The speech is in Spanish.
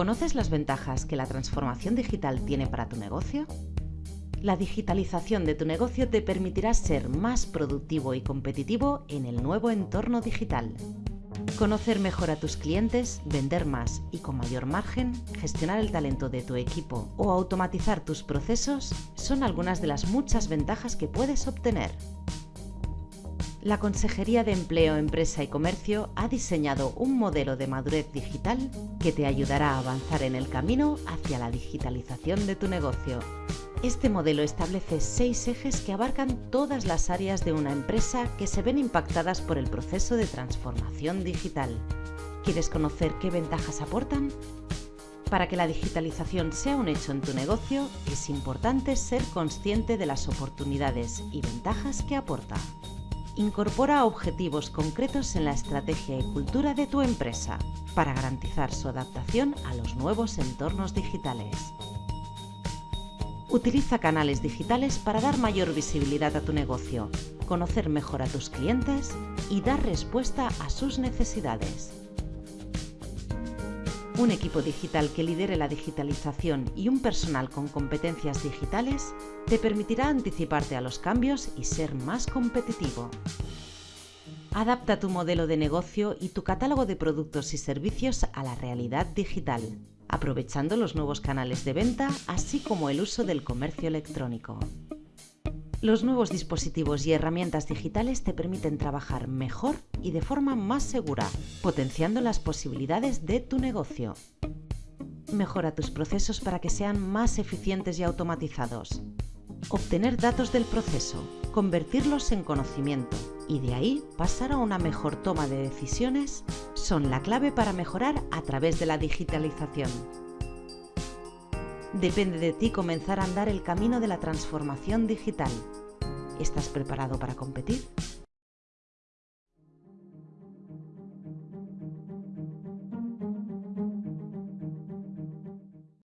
¿Conoces las ventajas que la transformación digital tiene para tu negocio? La digitalización de tu negocio te permitirá ser más productivo y competitivo en el nuevo entorno digital. Conocer mejor a tus clientes, vender más y con mayor margen, gestionar el talento de tu equipo o automatizar tus procesos son algunas de las muchas ventajas que puedes obtener. La Consejería de Empleo, Empresa y Comercio ha diseñado un modelo de madurez digital que te ayudará a avanzar en el camino hacia la digitalización de tu negocio. Este modelo establece seis ejes que abarcan todas las áreas de una empresa que se ven impactadas por el proceso de transformación digital. ¿Quieres conocer qué ventajas aportan? Para que la digitalización sea un hecho en tu negocio, es importante ser consciente de las oportunidades y ventajas que aporta. Incorpora objetivos concretos en la estrategia y cultura de tu empresa para garantizar su adaptación a los nuevos entornos digitales. Utiliza canales digitales para dar mayor visibilidad a tu negocio, conocer mejor a tus clientes y dar respuesta a sus necesidades. Un equipo digital que lidere la digitalización y un personal con competencias digitales te permitirá anticiparte a los cambios y ser más competitivo. Adapta tu modelo de negocio y tu catálogo de productos y servicios a la realidad digital, aprovechando los nuevos canales de venta, así como el uso del comercio electrónico. Los nuevos dispositivos y herramientas digitales te permiten trabajar mejor y de forma más segura, potenciando las posibilidades de tu negocio. Mejora tus procesos para que sean más eficientes y automatizados. Obtener datos del proceso, convertirlos en conocimiento y de ahí pasar a una mejor toma de decisiones son la clave para mejorar a través de la digitalización. Depende de ti comenzar a andar el camino de la transformación digital. ¿Estás preparado para competir?